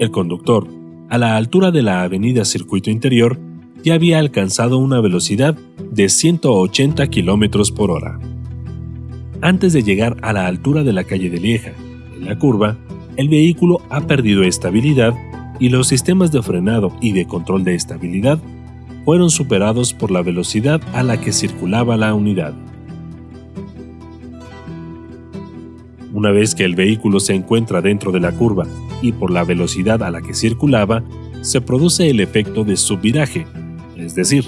El conductor, a la altura de la avenida Circuito Interior, ya había alcanzado una velocidad de 180 km por hora. Antes de llegar a la altura de la calle de Lieja, en la curva, el vehículo ha perdido estabilidad y los sistemas de frenado y de control de estabilidad fueron superados por la velocidad a la que circulaba la unidad. Una vez que el vehículo se encuentra dentro de la curva y por la velocidad a la que circulaba, se produce el efecto de subviraje, es decir,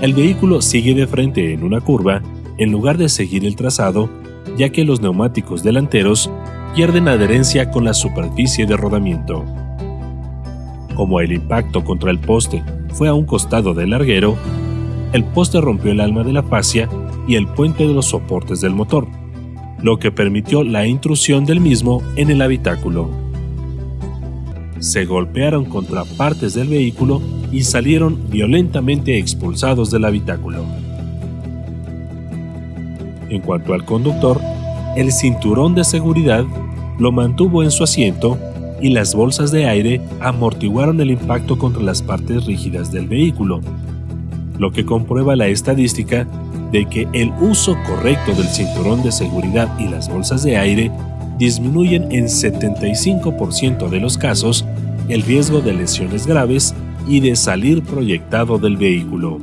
el vehículo sigue de frente en una curva en lugar de seguir el trazado, ya que los neumáticos delanteros pierden adherencia con la superficie de rodamiento. Como el impacto contra el poste fue a un costado del larguero, el poste rompió el alma de la fascia y el puente de los soportes del motor, lo que permitió la intrusión del mismo en el habitáculo. Se golpearon contra partes del vehículo y salieron violentamente expulsados del habitáculo. En cuanto al conductor, el cinturón de seguridad lo mantuvo en su asiento y las bolsas de aire amortiguaron el impacto contra las partes rígidas del vehículo, lo que comprueba la estadística de que el uso correcto del cinturón de seguridad y las bolsas de aire disminuyen en 75% de los casos el riesgo de lesiones graves y de salir proyectado del vehículo.